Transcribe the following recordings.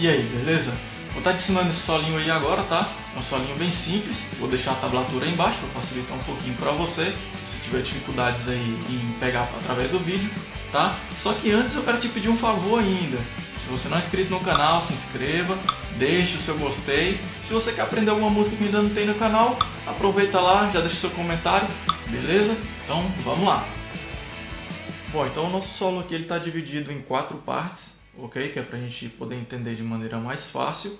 E aí, beleza? Vou estar te ensinando esse solinho aí agora, tá? É um solinho bem simples. Vou deixar a tablatura aí embaixo para facilitar um pouquinho para você, se você tiver dificuldades aí em pegar através do vídeo, tá? Só que antes eu quero te pedir um favor ainda. Se você não é inscrito no canal, se inscreva, deixe o seu gostei. Se você quer aprender alguma música que ainda não tem no canal, aproveita lá, já deixa o seu comentário, beleza? Então vamos lá! Bom, então o nosso solo aqui está dividido em quatro partes ok? Que é para a gente poder entender de maneira mais fácil.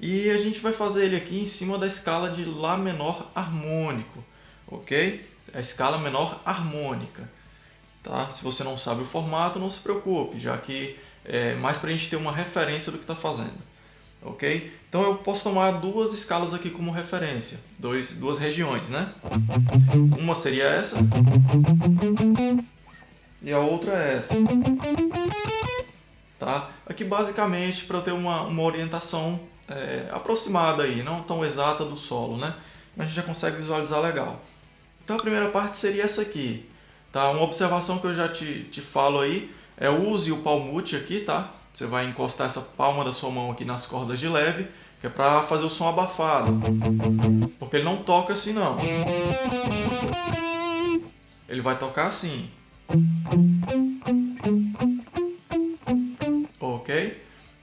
E a gente vai fazer ele aqui em cima da escala de Lá menor harmônico, ok? A escala menor harmônica. Tá? Se você não sabe o formato, não se preocupe, já que é mais para a gente ter uma referência do que está fazendo. Ok? Então eu posso tomar duas escalas aqui como referência, dois, duas regiões, né? Uma seria essa e a outra é essa tá? Aqui basicamente para eu ter uma, uma orientação é, aproximada aí, não tão exata do solo, né? Mas a gente já consegue visualizar legal. Então a primeira parte seria essa aqui, tá? Uma observação que eu já te, te falo aí é use o palmute aqui, tá? Você vai encostar essa palma da sua mão aqui nas cordas de leve, que é para fazer o som abafado. Porque ele não toca assim não. Ele vai tocar assim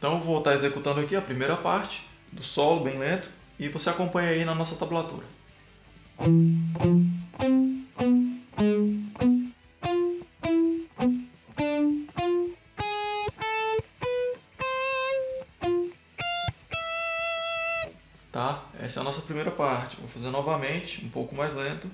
Então vou estar executando aqui a primeira parte do solo bem lento e você acompanha aí na nossa tablatura. Tá? Essa é a nossa primeira parte. Vou fazer novamente, um pouco mais lento.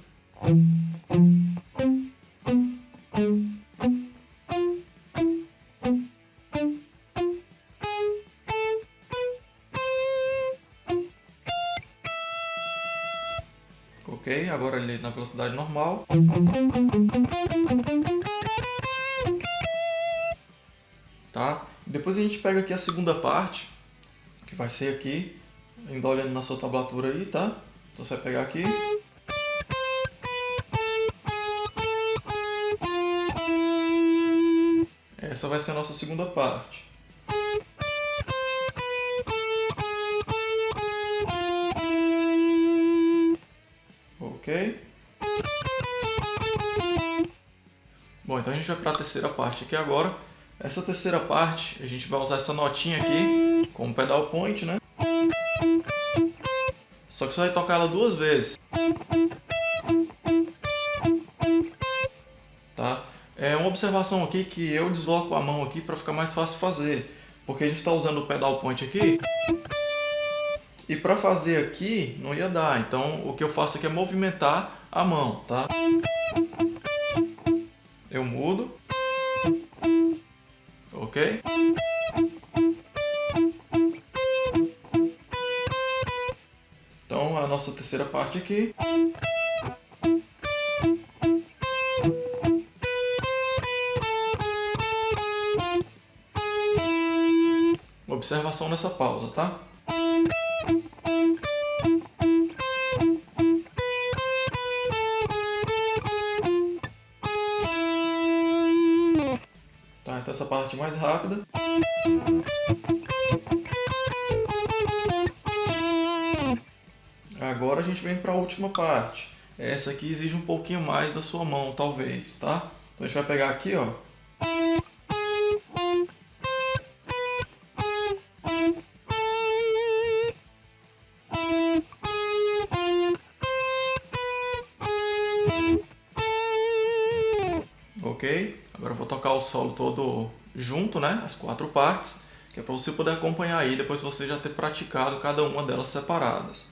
Ok? Agora ele na velocidade normal. Tá? Depois a gente pega aqui a segunda parte, que vai ser aqui, ainda olhando na sua tablatura aí, tá? Então você vai pegar aqui. Essa vai ser a nossa segunda parte. Ok? Bom, então a gente vai para a terceira parte aqui agora. Essa terceira parte, a gente vai usar essa notinha aqui como pedal point, né? Só que você vai tocar ela duas vezes. Tá? É uma observação aqui que eu desloco a mão aqui para ficar mais fácil fazer. Porque a gente está usando o pedal point aqui. E para fazer aqui, não ia dar. Então, o que eu faço aqui é movimentar a mão, tá? Eu mudo. Ok? Então, a nossa terceira parte aqui. Observação nessa pausa, tá? Essa parte mais rápida. Agora a gente vem para a última parte. Essa aqui exige um pouquinho mais da sua mão, talvez, tá? Então a gente vai pegar aqui, ó. Ok? Agora eu vou tocar o solo todo junto, né? As quatro partes, que é para você poder acompanhar aí depois você já ter praticado cada uma delas separadas.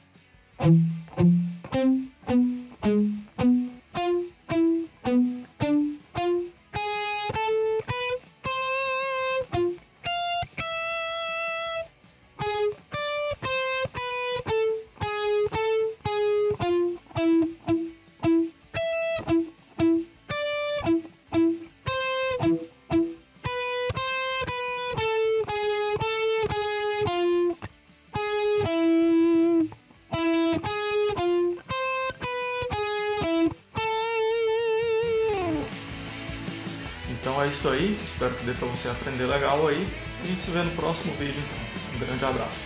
Isso aí, espero que dê para você aprender legal aí. A gente se vê no próximo vídeo então. Um grande abraço.